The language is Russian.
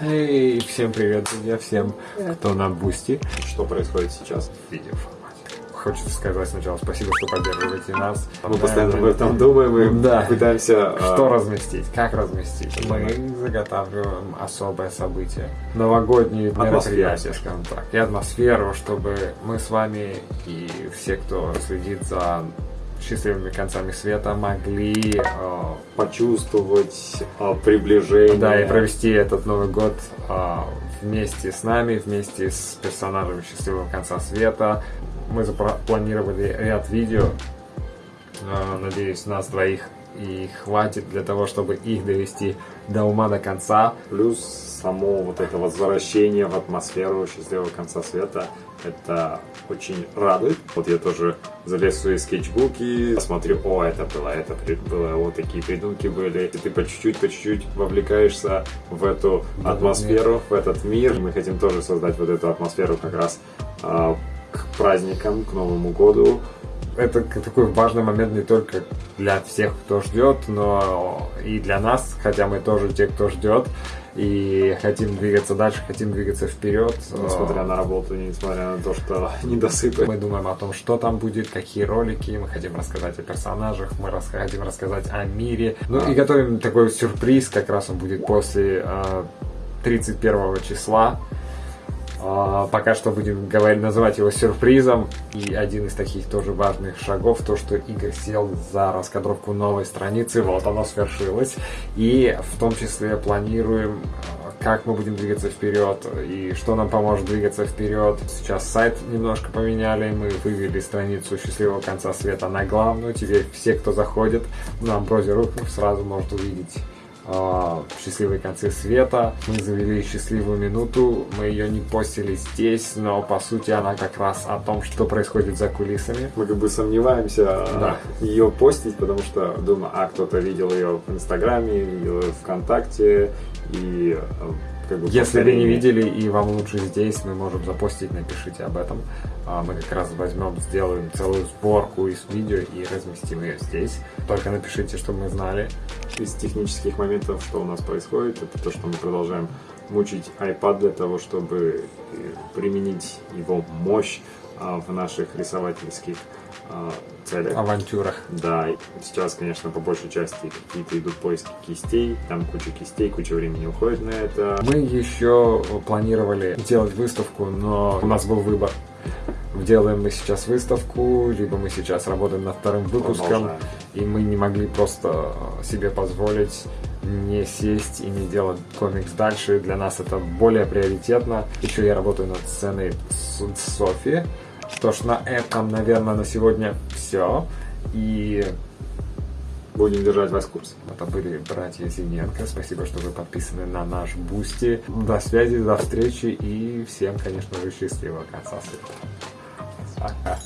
Всем привет, друзья, всем, кто на Бусти. Что происходит сейчас в видеоформате? Хочется сказать сначала спасибо, что поддерживаете нас. Мы постоянно об этом думаем и Да. пытаемся... а, Что разместить, как разместить. Мы заготавливаем особое событие. Новогодние мероприятия, скажем так. И атмосферу, чтобы мы с вами и все, кто следит за счастливыми концами света, могли э, почувствовать а, приближение. Да, и провести этот Новый год а, вместе с нами, вместе с персонажами Счастливого конца света. Мы запланировали ряд видео. А, Надеюсь, нас двоих и хватит для того, чтобы их довести до ума до конца. Плюс само вот это возвращение в атмосферу счастливого конца света, это очень радует. Вот я тоже залез в свои скетчбуки, смотрю, о, это было, это было, вот такие придумки были. И ты по чуть-чуть, по чуть-чуть вовлекаешься в эту атмосферу, в этот мир. Мы хотим тоже создать вот эту атмосферу как раз а, к праздникам, к Новому году. Это такой важный момент не только для всех, кто ждет, но и для нас, хотя мы тоже те, кто ждет. И хотим двигаться дальше, хотим двигаться вперед. Несмотря на работу, несмотря на то, что недосыпы. Мы думаем о том, что там будет, какие ролики, мы хотим рассказать о персонажах, мы рас- хотим рассказать о мире. Ну и готовим такой сюрприз, как раз он будет после э, 31 числа. А, Пока что будем говорить, называть его сюрпризом. И один из таких тоже важных шагов, то, что Игорь сел за раскадровку новой страницы, вот оно свершилось. И в том числе планируем, как мы будем двигаться вперед и что нам поможет двигаться вперед. Сейчас сайт немножко поменяли, мы вывели страницу счастливого конца света на главную. Теперь все, кто заходит на Ambrosia.ru, сразу может увидеть счастливые концы света. Мы завели счастливую минуту, мы ее не постили здесь, но по сути она как раз о том, что происходит за кулисами. Мы как бы сомневаемся Да. ее постить, потому что думаю, а кто-то видел ее в Инстаграме, видел ее ВКонтакте и как бы Если вы не видели и вам лучше здесь, мы можем запостить, напишите об этом. А, Мы как раз возьмем, сделаем целую сборку из видео и разместим ее здесь. Только напишите, чтобы мы знали. из технических моментов, что у нас происходит, это то, что мы продолжаем мучить iPad для того, чтобы э, применить его мощь в наших рисовательских а, целях. Авантюрах. Да, сейчас, конечно, по большей части какие-то идут поиски кистей, там куча кистей, куча времени уходит на это. Мы еще планировали делать выставку, но у нас был выбор. Делаем мы сейчас выставку, либо мы сейчас работаем над вторым выпуском, Продолжаем. и мы не могли просто себе позволить не сесть и не делать комикс дальше. Для нас это более приоритетно. Еще я работаю над сценой с Софи. Что ж, на этом, наверное, на сегодня все. И Будем держать вас в курсе. это были братья Зиненко. Спасибо, что вы подписаны на наш Бусти. До связи, до встречи и всем, конечно же, счастливого конца света. Пока.